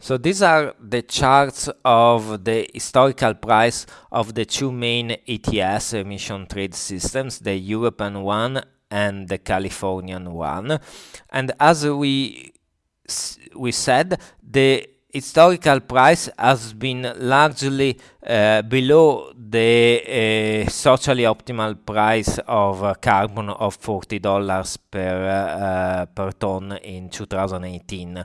So these are the charts of the historical price of the two main ETS emission trade systems, the European one and the Californian one. And as we we said, the historical price has been largely uh, below the uh, socially optimal price of uh, carbon of $40 per uh, per ton in 2018.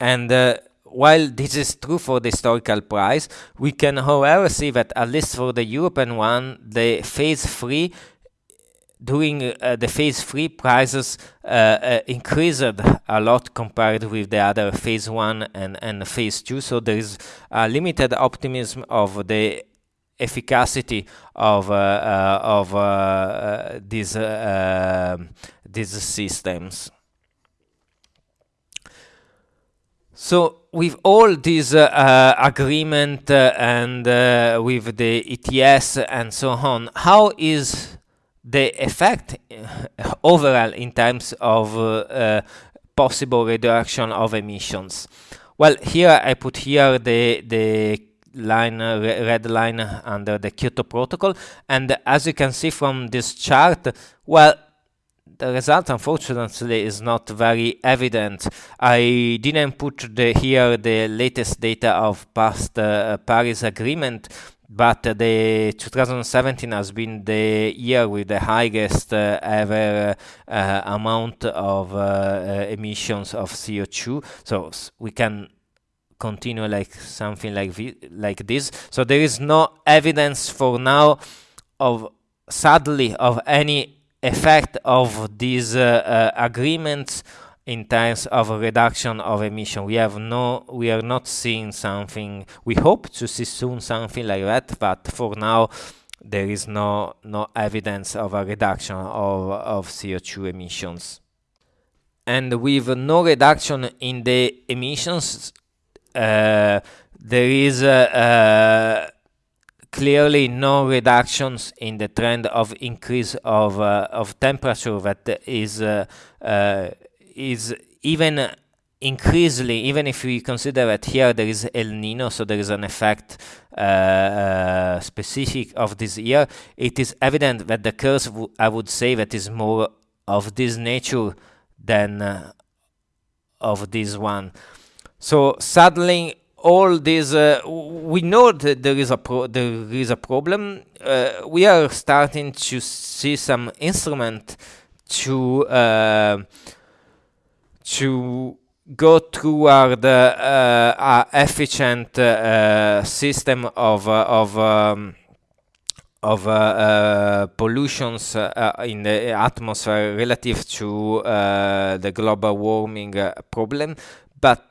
And uh, while this is true for the historical price, we can however see that at least for the European one, the phase 3 during uh, the phase 3 prices uh, uh, increased a lot compared with the other phase 1 and, and phase 2 so there is a limited optimism of the efficacy of uh, uh, of uh, these these systems So with all this uh, uh, agreement uh, and uh, with the ETS and so on, how is the effect uh, overall in terms of uh, possible reduction of emissions? Well, here I put here the the line red line under the Kyoto Protocol, and as you can see from this chart, well the result unfortunately is not very evident. I didn't put the, here the latest data of past uh, Paris Agreement, but the 2017 has been the year with the highest uh, ever uh, amount of uh, uh, emissions of CO2. So we can continue like something like like this. So there is no evidence for now of sadly of any effect of these uh, uh, agreements in terms of a reduction of emission. We have no, we are not seeing something. We hope to see soon something like that, but for now, there is no no evidence of a reduction of of CO2 emissions. And with no reduction in the emissions, uh, there is a, clearly no reductions in the trend of increase of uh, of temperature that is uh, uh, is even increasingly even if we consider that here there is El Nino so there is an effect uh, uh, specific of this year it is evident that the curve I would say that is more of this nature than uh, of this one. So suddenly all these uh, we know that there is a there is a problem. Uh, we are starting to see some instrument to uh, to go toward uh, a efficient uh, system of uh, of um, of pollutions in the atmosphere relative to the global warming problem. But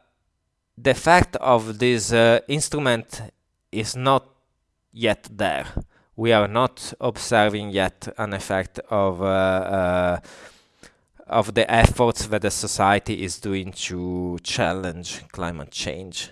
the fact of this uh, instrument is not yet there. We are not observing yet an effect of uh, uh, of the efforts that the society is doing to challenge climate change.